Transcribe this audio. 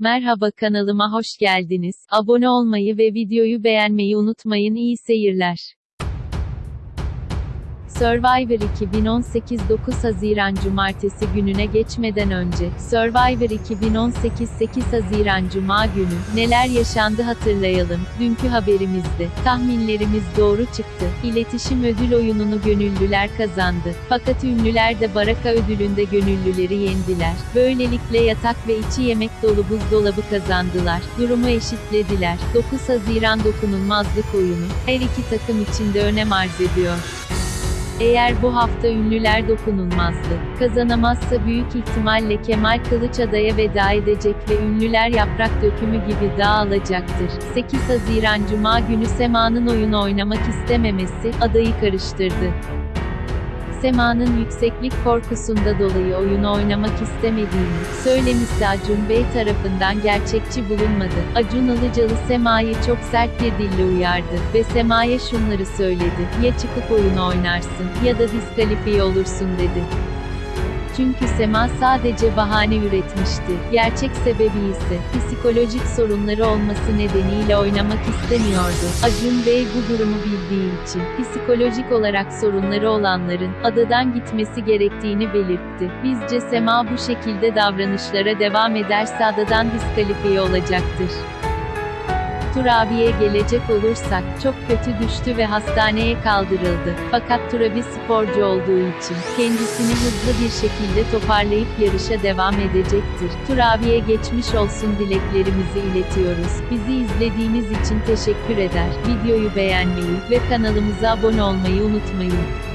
Merhaba kanalıma hoş geldiniz. Abone olmayı ve videoyu beğenmeyi unutmayın. İyi seyirler. Survivor 2018 9 Haziran Cumartesi gününe geçmeden önce, Survivor 2018 8 Haziran Cuma günü, neler yaşandı hatırlayalım. Dünkü haberimizde, tahminlerimiz doğru çıktı. İletişim ödül oyununu gönüllüler kazandı. Fakat ünlüler de Baraka ödülünde gönüllüleri yendiler. Böylelikle yatak ve içi yemek dolu buzdolabı kazandılar. Durumu eşitlediler. 9 Haziran dokunulmazlık oyunu, her iki takım için de önem arz ediyor. Eğer bu hafta ünlüler dokunulmazdı, kazanamazsa büyük ihtimalle Kemal Kılıçada'ya veda edecek ve ünlüler yaprak dökümü gibi dağılacaktır. 8 Haziran Cuma günü Sema'nın oyunu oynamak istememesi, adayı karıştırdı. Sema'nın yükseklik korkusunda dolayı oyunu oynamak istemediğini söylemişti Acun Bey tarafından gerçekçi bulunmadı. Acun Ilıcalı Sema'yı çok sert bir dille uyardı ve Sema'ya şunları söyledi. Ya çıkıp oyunu oynarsın ya da diskalifiye olursun dedi. Çünkü Sema sadece bahane üretmişti. Gerçek sebebi ise psikolojik sorunları olması nedeniyle oynamak istemiyordu. Acun Bey bu durumu bildiği için psikolojik olarak sorunları olanların adadan gitmesi gerektiğini belirtti. Bizce Sema bu şekilde davranışlara devam ederse adadan diskalifiye olacaktır. Turabi'ye gelecek olursak, çok kötü düştü ve hastaneye kaldırıldı. Fakat Turabi sporcu olduğu için, kendisini hızlı bir şekilde toparlayıp yarışa devam edecektir. Turabi'ye geçmiş olsun dileklerimizi iletiyoruz. Bizi izlediğiniz için teşekkür eder. Videoyu beğenmeyi ve kanalımıza abone olmayı unutmayın.